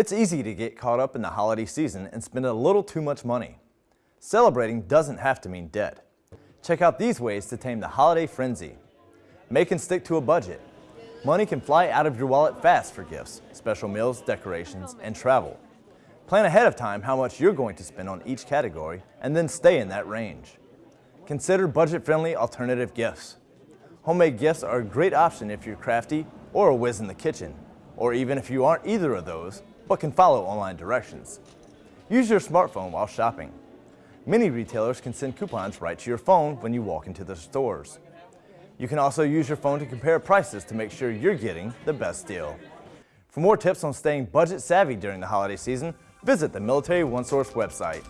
It's easy to get caught up in the holiday season and spend a little too much money. Celebrating doesn't have to mean debt. Check out these ways to tame the holiday frenzy. Make and stick to a budget. Money can fly out of your wallet fast for gifts, special meals, decorations, and travel. Plan ahead of time how much you're going to spend on each category and then stay in that range. Consider budget-friendly alternative gifts. Homemade gifts are a great option if you're crafty or a whiz in the kitchen, or even if you aren't either of those, but can follow online directions. Use your smartphone while shopping. Many retailers can send coupons right to your phone when you walk into the stores. You can also use your phone to compare prices to make sure you're getting the best deal. For more tips on staying budget savvy during the holiday season, visit the Military OneSource website.